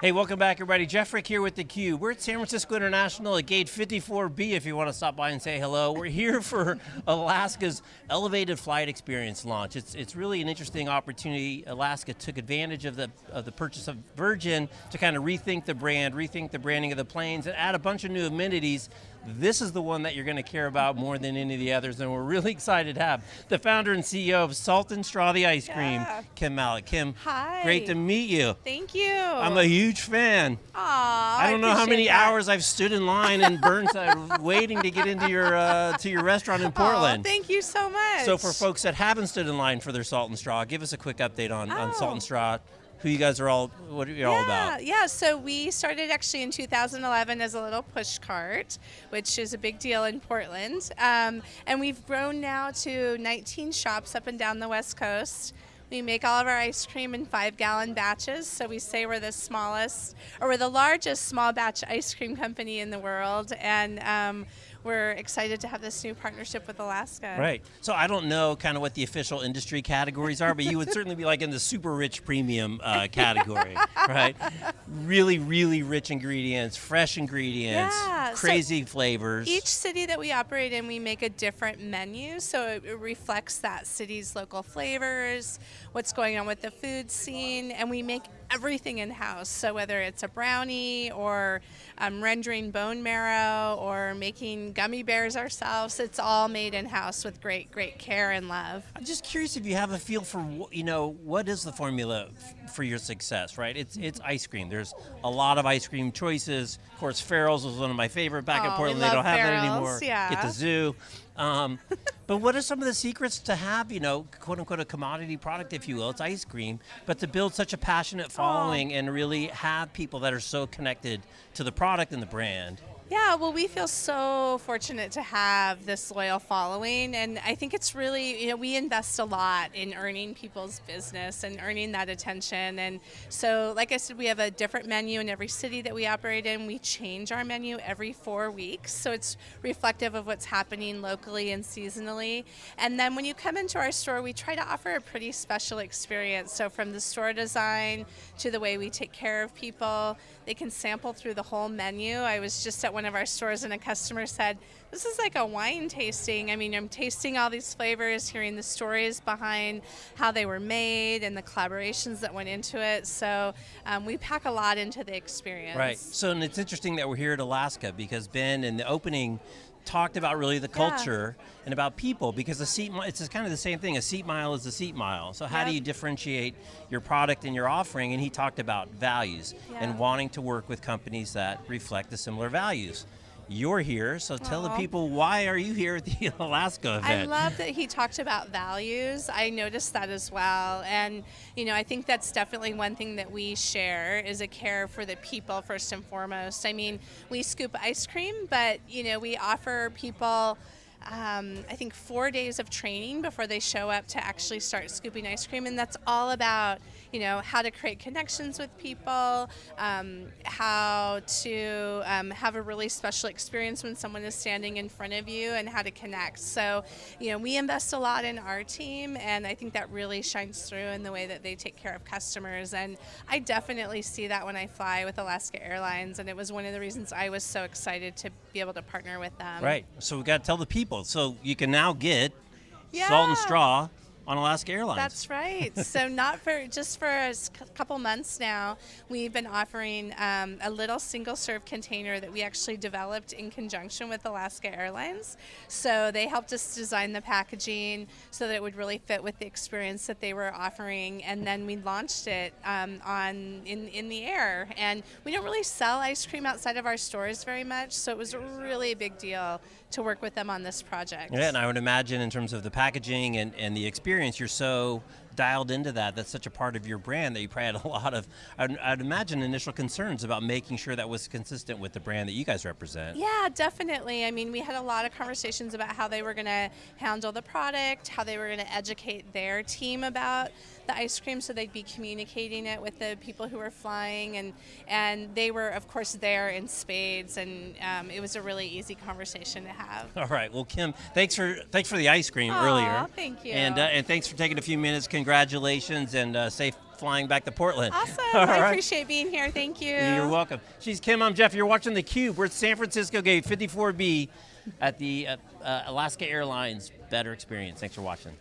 Hey, welcome back everybody. Jeff Frick here with theCUBE. We're at San Francisco International at gate 54B if you want to stop by and say hello. We're here for Alaska's Elevated Flight Experience launch. It's, it's really an interesting opportunity. Alaska took advantage of the, of the purchase of Virgin to kind of rethink the brand, rethink the branding of the planes, and add a bunch of new amenities this is the one that you're going to care about more than any of the others, and we're really excited to have the founder and CEO of Salt and Straw the Ice Cream, yeah. Kim Malek. Kim, Hi. great to meet you. Thank you. I'm a huge fan. Aww, I don't know how many that. hours I've stood in line in Burnside waiting to get into your uh, to your restaurant in Portland. Aww, thank you so much. So for folks that haven't stood in line for their Salt and Straw, give us a quick update on, oh. on Salt and oh. Straw who you guys are all, what are you yeah, all about? Yeah, so we started actually in 2011 as a little push cart, which is a big deal in Portland. Um, and we've grown now to 19 shops up and down the West Coast. We make all of our ice cream in five gallon batches, so we say we're the smallest, or we're the largest small batch ice cream company in the world, and um, we're excited to have this new partnership with Alaska. Right, so I don't know kind of what the official industry categories are, but you would certainly be like in the super rich premium uh, category, right? Really, really rich ingredients, fresh ingredients, yeah. crazy so flavors. Each city that we operate in, we make a different menu, so it, it reflects that city's local flavors, what's going on with the food scene, and we make everything in-house. So whether it's a brownie or um, rendering bone marrow or making gummy bears ourselves, it's all made in-house with great, great care and love. I'm just curious if you have a feel for, you know, what is the formula for your success, right? It's it's ice cream. There's a lot of ice cream choices. Of course, Farrell's was one of my favorite back oh, in Portland. They don't have Farrell's, that anymore. Yeah. Get the zoo. Um, but what are some of the secrets to have, you know, quote unquote, a commodity product, if you will? It's ice cream, but to build such a passionate following oh. and really have people that are so connected to the product and the brand. Yeah, well, we feel so fortunate to have this loyal following, and I think it's really, you know, we invest a lot in earning people's business and earning that attention. And so, like I said, we have a different menu in every city that we operate in. We change our menu every four weeks, so it's reflective of what's happening locally and seasonally. And then when you come into our store, we try to offer a pretty special experience. So, from the store design to the way we take care of people, they can sample through the whole menu. I was just at one of our stores and a customer said, this is like a wine tasting. I mean, I'm tasting all these flavors, hearing the stories behind how they were made and the collaborations that went into it. So um, we pack a lot into the experience. Right. So and it's interesting that we're here at Alaska because Ben, in the opening, talked about really the culture yeah. and about people because a seat it's kind of the same thing a seat mile is a seat mile so how do you differentiate your product and your offering and he talked about values yeah. and wanting to work with companies that reflect the similar values you're here, so tell Aww. the people why are you here at the Alaska event? I love that he talked about values. I noticed that as well, and you know I think that's definitely one thing that we share is a care for the people first and foremost. I mean, we scoop ice cream, but you know we offer people um, I think four days of training before they show up to actually start scooping ice cream, and that's all about you know how to create connections with people, um, how to um, have a really special experience when someone is standing in front of you, and how to connect. So, you know, we invest a lot in our team, and I think that really shines through in the way that they take care of customers. And I definitely see that when I fly with Alaska Airlines, and it was one of the reasons I was so excited to be able to partner with them. Right. So we got to tell the people people. So you can now get yeah. salt and straw on Alaska Airlines. That's right. so not for just for a couple months now, we've been offering um, a little single serve container that we actually developed in conjunction with Alaska Airlines. So they helped us design the packaging so that it would really fit with the experience that they were offering, and then we launched it um, on in in the air. And we don't really sell ice cream outside of our stores very much, so it was really a big deal to work with them on this project. Yeah, and I would imagine in terms of the packaging and, and the experience, you're so dialed into that, that's such a part of your brand that you probably had a lot of, I'd, I'd, imagine, initial concerns about making sure that was consistent with the brand that you guys represent. Yeah, definitely. I mean, we had a lot of conversations about how they were going to handle the product, how they were going to educate their team about the ice cream so they'd be communicating it with the people who were flying and and they were of course there in spades and um, it was a really easy conversation to have. All right, well Kim, thanks for thanks for the ice cream Aww, earlier. thank you. And, uh, and thanks for taking a few minutes. Congrats congratulations and uh, safe flying back to Portland. Awesome. I right. appreciate being here. Thank you. You're welcome. She's Kim. I'm Jeff. You're watching theCUBE. We're at San Francisco Gate 54B at the uh, uh, Alaska Airlines Better Experience. Thanks for watching.